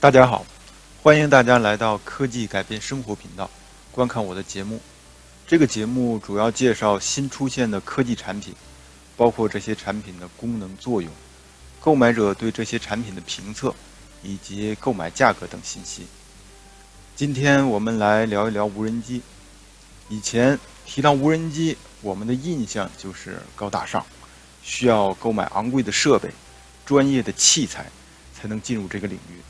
大家好，欢迎大家来到科技改变生活频道，观看我的节目。这个节目主要介绍新出现的科技产品，包括这些产品的功能作用、购买者对这些产品的评测，以及购买价格等信息。今天我们来聊一聊无人机。以前提到无人机，我们的印象就是高大上，需要购买昂贵的设备、专业的器材才能进入这个领域。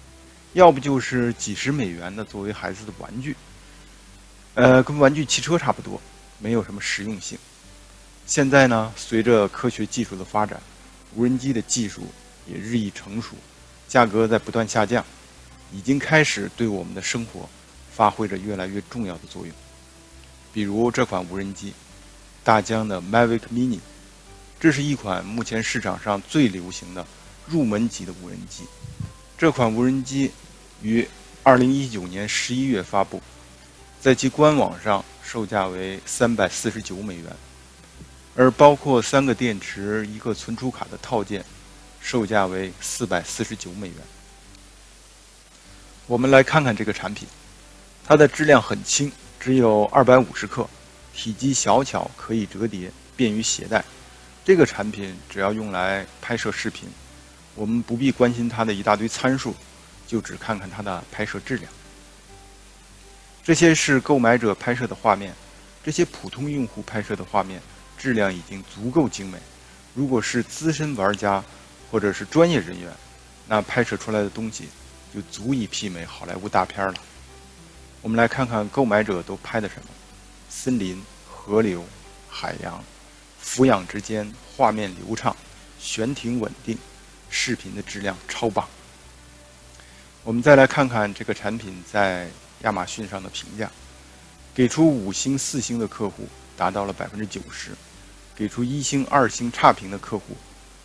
要不就是几十美元的作为孩子的玩具，呃，跟玩具汽车差不多，没有什么实用性。现在呢，随着科学技术的发展，无人机的技术也日益成熟，价格在不断下降，已经开始对我们的生活发挥着越来越重要的作用。比如这款无人机，大疆的 Mavic Mini，这是一款目前市场上最流行的入门级的无人机。这款无人机于二零一九年十一月发布，在其官网上售价为三百四十九美元，而包括三个电池、一个存储卡的套件，售价为四百四十九美元。我们来看看这个产品，它的质量很轻，只有二百五十克，体积小巧，可以折叠，便于携带。这个产品只要用来拍摄视频。我们不必关心它的一大堆参数，就只看看它的拍摄质量。这些是购买者拍摄的画面，这些普通用户拍摄的画面质量已经足够精美。如果是资深玩家或者是专业人员，那拍摄出来的东西就足以媲美好莱坞大片了。我们来看看购买者都拍的什么：森林、河流、海洋，俯仰之间画面流畅，悬停稳定。视频的质量超棒。我们再来看看这个产品在亚马逊上的评价，给出五星、四星的客户达到了百分之九十，给出一星、二星差评的客户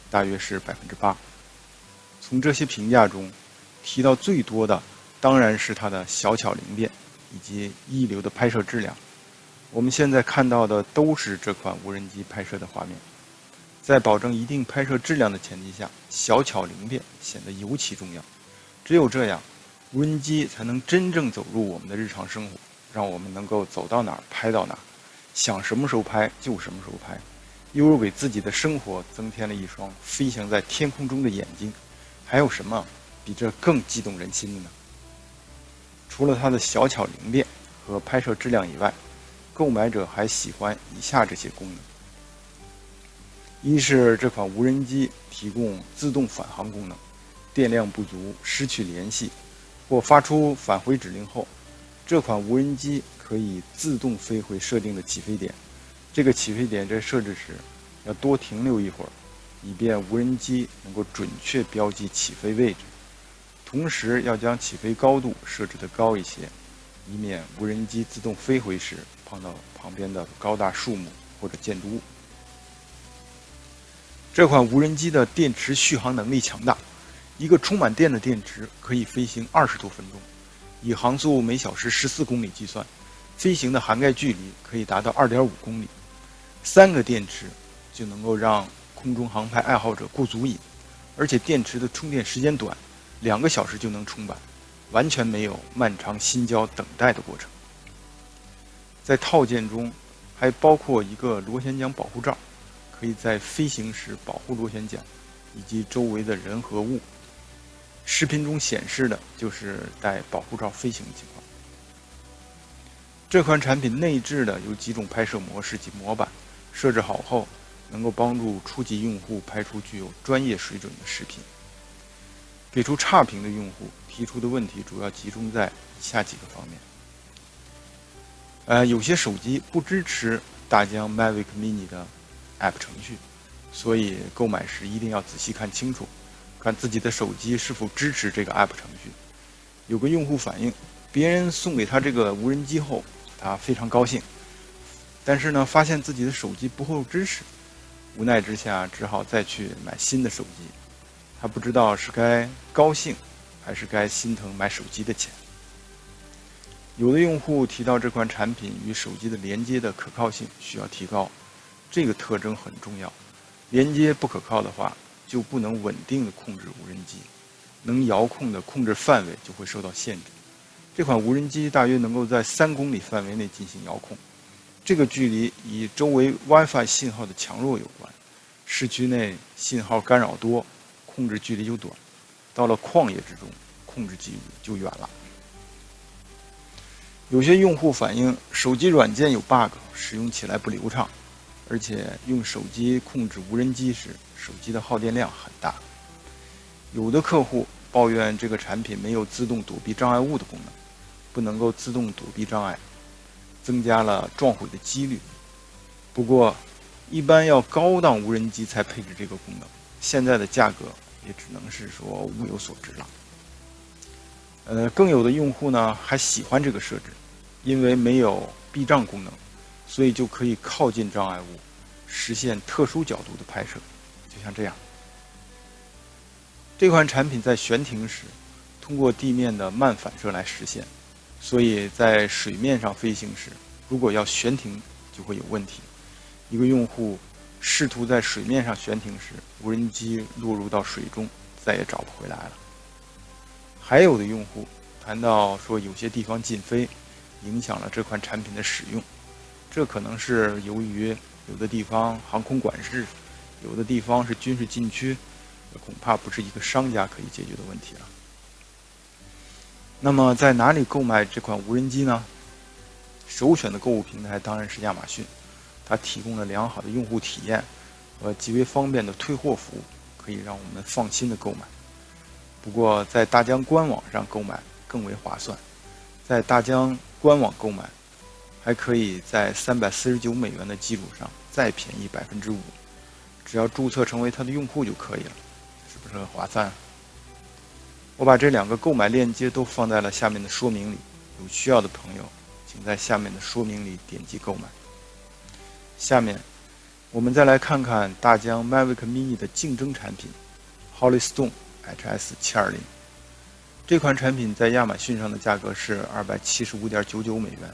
大约是百分之八。从这些评价中，提到最多的当然是它的小巧灵便以及一流的拍摄质量。我们现在看到的都是这款无人机拍摄的画面。在保证一定拍摄质量的前提下，小巧灵便显得尤其重要。只有这样，无人机才能真正走入我们的日常生活，让我们能够走到哪儿拍到哪儿，想什么时候拍就什么时候拍，犹如给自己的生活增添了一双飞翔在天空中的眼睛。还有什么比这更激动人心的呢？除了它的小巧灵便和拍摄质量以外，购买者还喜欢以下这些功能。一是这款无人机提供自动返航功能，电量不足、失去联系或发出返回指令后，这款无人机可以自动飞回设定的起飞点。这个起飞点在设置时要多停留一会儿，以便无人机能够准确标记起飞位置。同时要将起飞高度设置的高一些，以免无人机自动飞回时碰到旁边的高大树木或者建筑物。这款无人机的电池续航能力强大，一个充满电的电池可以飞行二十多分钟。以航速每小时十四公里计算，飞行的涵盖距离可以达到二点五公里。三个电池就能够让空中航拍爱好者过足瘾，而且电池的充电时间短，两个小时就能充满，完全没有漫长心焦等待的过程。在套件中还包括一个螺旋桨保护罩。可以在飞行时保护螺旋桨以及周围的人和物。视频中显示的就是带保护罩飞行的情况。这款产品内置的有几种拍摄模式及模板，设置好后能够帮助初级用户拍出具有专业水准的视频。给出差评的用户提出的问题主要集中在以下几个方面：呃，有些手机不支持大疆 Mavic Mini 的。App 程序，所以购买时一定要仔细看清楚，看自己的手机是否支持这个 App 程序。有个用户反映，别人送给他这个无人机后，他非常高兴，但是呢，发现自己的手机不够支持，无奈之下只好再去买新的手机。他不知道是该高兴，还是该心疼买手机的钱。有的用户提到这款产品与手机的连接的可靠性需要提高。这个特征很重要，连接不可靠的话，就不能稳定的控制无人机。能遥控的控制范围就会受到限制。这款无人机大约能够在三公里范围内进行遥控，这个距离与周围 WiFi 信号的强弱有关。市区内信号干扰多，控制距离就短；到了旷野之中，控制距离就远了。有些用户反映手机软件有 bug，使用起来不流畅，而且用手机控制无人机时，手机的耗电量很大。有的客户抱怨这个产品没有自动躲避障碍物的功能。不能够自动躲避障碍，增加了撞毁的几率。不过，一般要高档无人机才配置这个功能，现在的价格也只能是说物有所值了。呃，更有的用户呢还喜欢这个设置，因为没有避障功能，所以就可以靠近障碍物，实现特殊角度的拍摄，就像这样。这款产品在悬停时，通过地面的慢反射来实现。所以在水面上飞行时，如果要悬停，就会有问题。一个用户试图在水面上悬停时，无人机落入到水中，再也找不回来了。还有的用户谈到说，有些地方禁飞，影响了这款产品的使用。这可能是由于有的地方航空管制，有的地方是军事禁区，恐怕不是一个商家可以解决的问题了。那么在哪里购买这款无人机呢？首选的购物平台当然是亚马逊，它提供了良好的用户体验和极为方便的退货服务，可以让我们放心的购买。不过在大疆官网上购买更为划算，在大疆官网购买，还可以在三百四十九美元的基础上再便宜百分之五，只要注册成为它的用户就可以了，是不是很划算？我把这两个购买链接都放在了下面的说明里，有需要的朋友，请在下面的说明里点击购买。下面，我们再来看看大疆 Mavic Mini 的竞争产品 ——HollyStone HS720。这款产品在亚马逊上的价格是二百七十五点九九美元，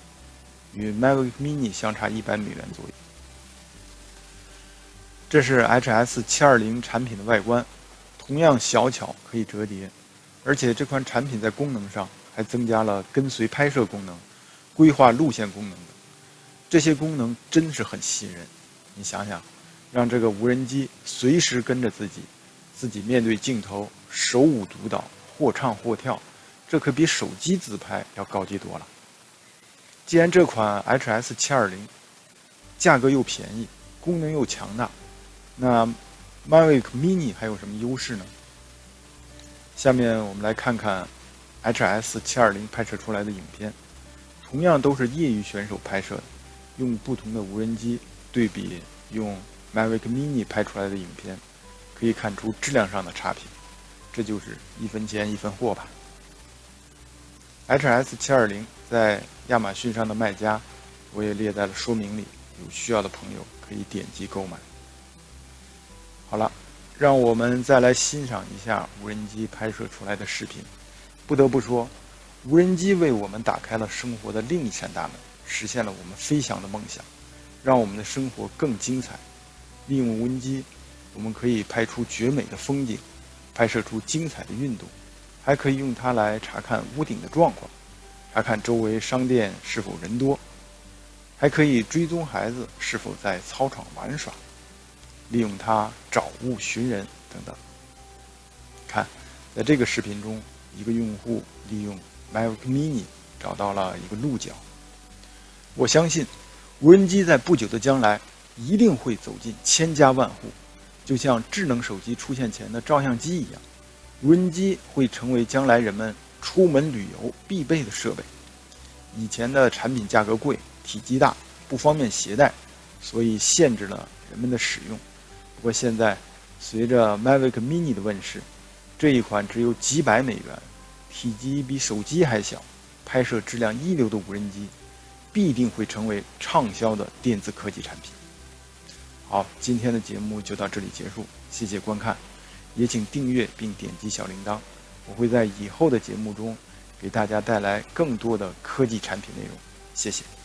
与 Mavic Mini 相差一百美元左右。这是 HS720 产品的外观，同样小巧，可以折叠。而且这款产品在功能上还增加了跟随拍摄功能、规划路线功能等，这些功能真是很吸引人。你想想，让这个无人机随时跟着自己，自己面对镜头，手舞足蹈，或唱或跳，这可比手机自拍要高级多了。既然这款 HS 720价格又便宜，功能又强大，那 Mavic Mini 还有什么优势呢？下面我们来看看 HS 720拍摄出来的影片，同样都是业余选手拍摄的，用不同的无人机对比用 Mavic Mini 拍出来的影片，可以看出质量上的差评，这就是一分钱一分货吧。HS 720在亚马逊上的卖家，我也列在了说明里，有需要的朋友可以点击购买。好了。让我们再来欣赏一下无人机拍摄出来的视频。不得不说，无人机为我们打开了生活的另一扇大门，实现了我们飞翔的梦想，让我们的生活更精彩。利用无人机，我们可以拍出绝美的风景，拍摄出精彩的运动，还可以用它来查看屋顶的状况，查看周围商店是否人多，还可以追踪孩子是否在操场玩耍。利用它找物寻人等等。看，在这个视频中，一个用户利用 Mavic Mini 找到了一个鹿角。我相信，无人机在不久的将来一定会走进千家万户，就像智能手机出现前的照相机一样，无人机会成为将来人们出门旅游必备的设备。以前的产品价格贵、体积大、不方便携带，所以限制了人们的使用。不过现在，随着 Mavic Mini 的问世，这一款只有几百美元、体积比手机还小、拍摄质量一流的无人机，必定会成为畅销的电子科技产品。好，今天的节目就到这里结束，谢谢观看，也请订阅并点击小铃铛，我会在以后的节目中给大家带来更多的科技产品内容。谢谢。